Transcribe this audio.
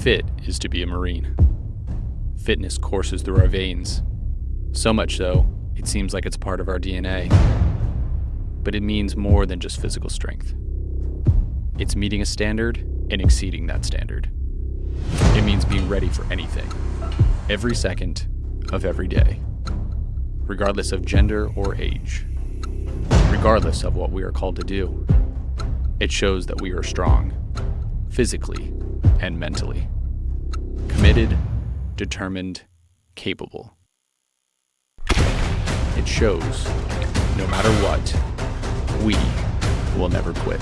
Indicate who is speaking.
Speaker 1: fit is to be a Marine. Fitness courses through our veins. So much so, it seems like it's part of our DNA. But it means more than just physical strength. It's meeting a standard and exceeding that standard. It means being ready for anything, every second of every day, regardless of gender or age, regardless of what we are called to do. It shows that we are strong, physically and mentally, committed, determined, capable. It shows, no matter what, we will never quit.